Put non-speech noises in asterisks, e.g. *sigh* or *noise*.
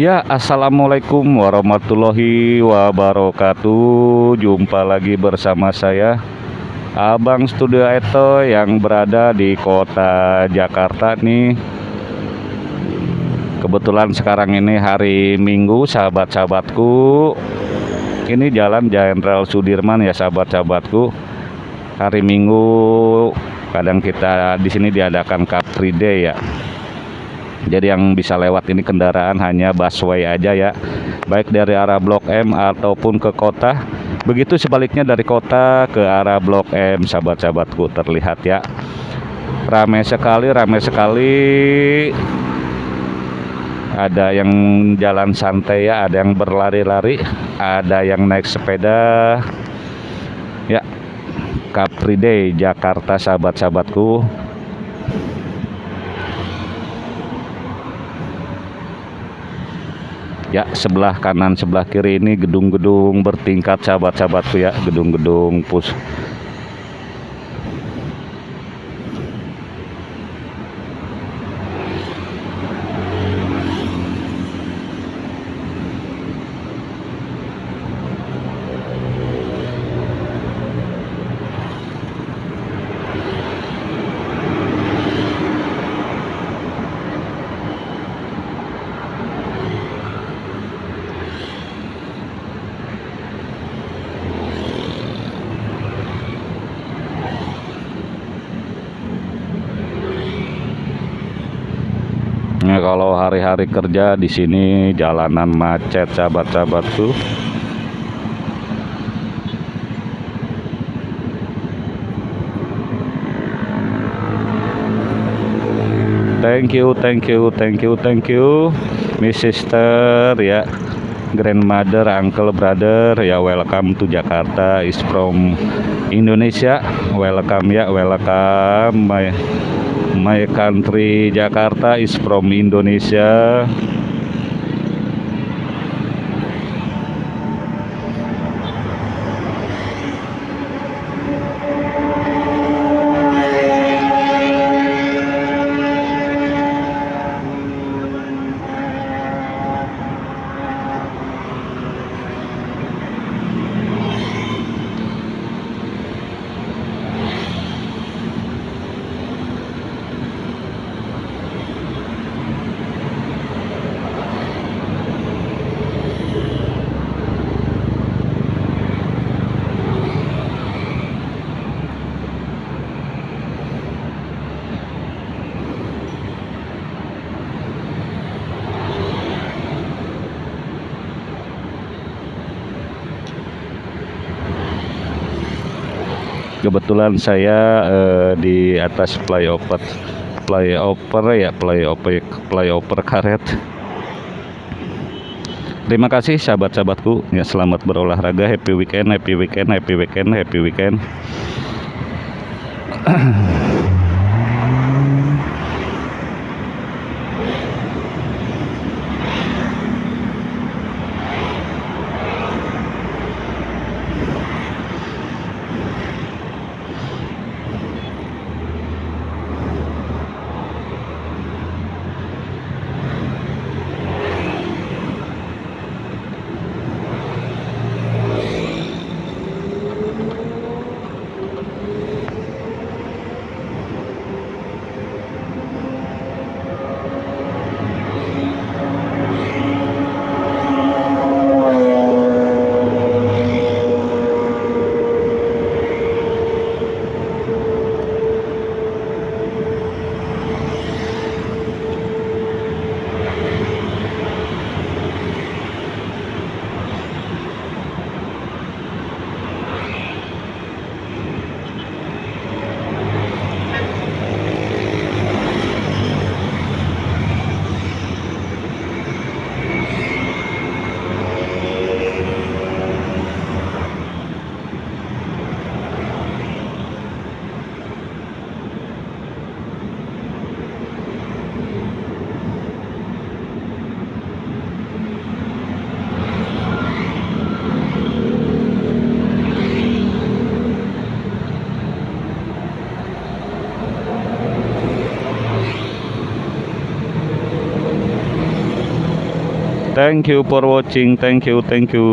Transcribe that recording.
Ya, assalamualaikum warahmatullahi wabarakatuh. Jumpa lagi bersama saya, Abang Studio Eto, yang berada di kota Jakarta nih. Kebetulan sekarang ini hari Minggu, sahabat-sahabatku. Ini jalan Jenderal Sudirman ya, sahabat-sahabatku. Hari Minggu kadang kita di sini diadakan Car Free Day ya jadi yang bisa lewat ini kendaraan hanya busway aja ya. Baik dari arah Blok M ataupun ke kota. Begitu sebaliknya dari kota ke arah Blok M sahabat-sahabatku terlihat ya. Ramai sekali ramai sekali. Ada yang jalan santai ya ada yang berlari-lari ada yang naik sepeda. Ya Capri Day Jakarta sahabat-sahabatku ya sebelah kanan sebelah kiri ini gedung-gedung bertingkat sahabat-sahabatku ya gedung-gedung pus Ya kalau hari-hari kerja di sini jalanan macet sahabat-sahabatku. Thank you, thank you, thank you, thank you, Miss Sister ya, grandmother, uncle, brother ya, welcome to Jakarta is from Indonesia, welcome ya, welcome my my country Jakarta is from Indonesia kebetulan saya eh, di atas flyover flyover ya flyover flyover karet. Terima kasih sahabat-sahabatku. Ya selamat berolahraga. Happy weekend happy weekend happy weekend happy weekend *clears throat* Thank you for watching. Thank you, thank you.